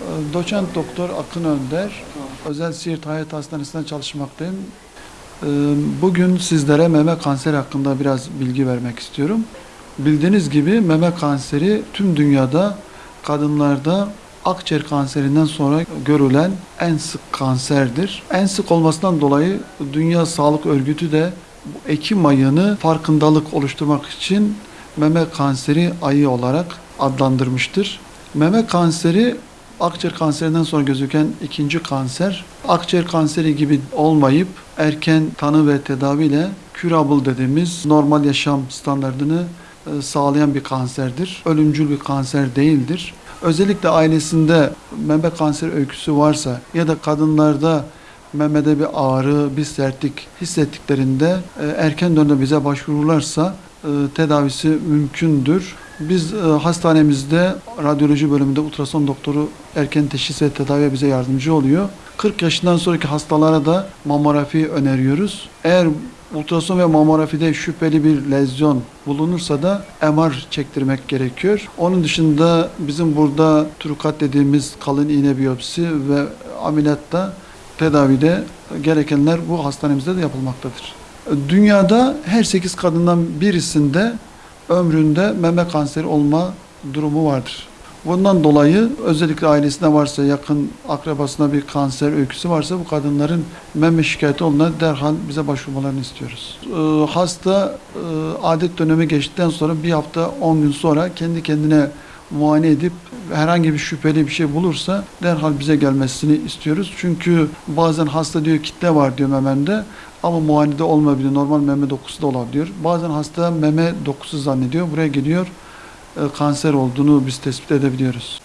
Ee, Doçent Doktor Akın Önder, Özel Siirt Hayat Hastanesi'nde çalışmaktayım. Ee, Bugün sizlere meme kanseri hakkında biraz bilgi vermek istiyorum. Bildiğiniz gibi meme kanseri tüm dünyada kadınlarda akciğer kanserinden sonra görülen en sık kanserdir. En sık olmasından dolayı Dünya Sağlık Örgütü de Ekim ayını farkındalık oluşturmak için meme kanseri ayı olarak adlandırmıştır. Meme kanseri akciğer kanserinden sonra gözüken ikinci kanser. Akciğer kanseri gibi olmayıp erken tanı ve tedaviyle curable dediğimiz normal yaşam standartını e, sağlayan bir kanserdir. Ölümcül bir kanser değildir. Özellikle ailesinde meme kanseri öyküsü varsa ya da kadınlarda memede bir ağrı, bir sertlik hissettiklerinde e, erken dönemde bize başvururlarsa e, tedavisi mümkündür. Biz e, hastanemizde radyoloji bölümünde ultrason doktoru erken teşhis ve tedaviye bize yardımcı oluyor. 40 yaşından sonraki hastalara da mamografi öneriyoruz. Eğer ultrason ve mamografide şüpheli bir lezyon bulunursa da MR çektirmek gerekiyor. Onun dışında bizim burada trukat dediğimiz kalın iğne biyopsi ve ameliyatta tedavide gerekenler bu hastanemizde de yapılmaktadır. Dünyada her 8 kadından birisinde ömründe meme kanseri olma durumu vardır. Bundan dolayı özellikle ailesinde varsa, yakın akrabasında bir kanser öyküsü varsa bu kadınların meme şikayeti olduğunda derhal bize başvurmalarını istiyoruz. Ee, hasta e, adet dönemi geçtikten sonra bir hafta 10 gün sonra kendi kendine muayene edip herhangi bir şüpheli bir şey bulursa derhal bize gelmesini istiyoruz. Çünkü bazen hasta diyor kitle var diyor mememde ama muayenede olmayabilir. Normal meme dokusu da olabiliyor. Bazen hasta meme dokusu zannediyor. Buraya geliyor e, kanser olduğunu biz tespit edebiliyoruz.